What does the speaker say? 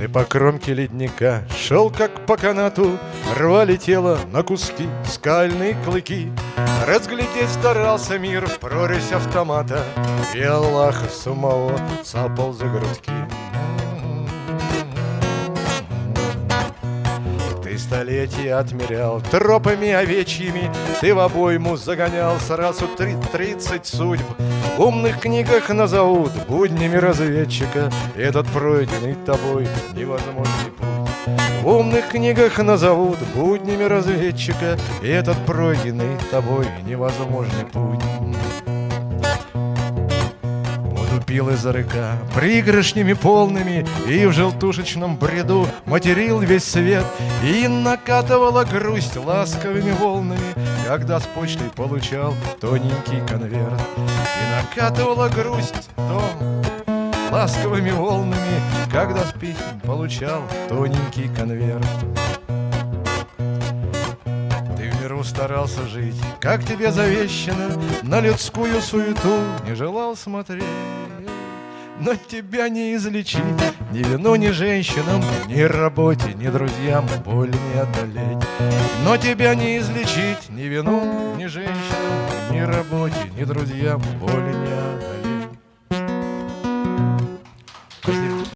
Ты по кромке ледника шел как по канату Рвали тело на куски скальные клыки. Разглядеть старался мир в прорезь автомата. И Аллаха самого цапал за грудки столетия отмерял тропами овечьими. Ты в обойму загонял сразу три, тридцать судьб. В умных книгах назовут буднями разведчика. Этот пройденный тобой невозможный путь. В умных книгах назовут буднями разведчика. Этот пройденный тобой невозможный путь Воду пил из рыка пригоршнями полными И в желтушечном бреду материл весь свет И накатывала грусть ласковыми волнами. Когда с почтой получал тоненький конверт И накатывала грусть дом ласковыми волнами Когда с писем получал тоненький конверт старался жить, как тебе завещано, На людскую суету не желал смотреть. Но тебя не излечить ни вину, ни женщинам, Ни работе, ни друзьям боль не одолеть. Но тебя не излечить ни вину, ни женщинам, Ни работе, ни друзьям боль не одолеть.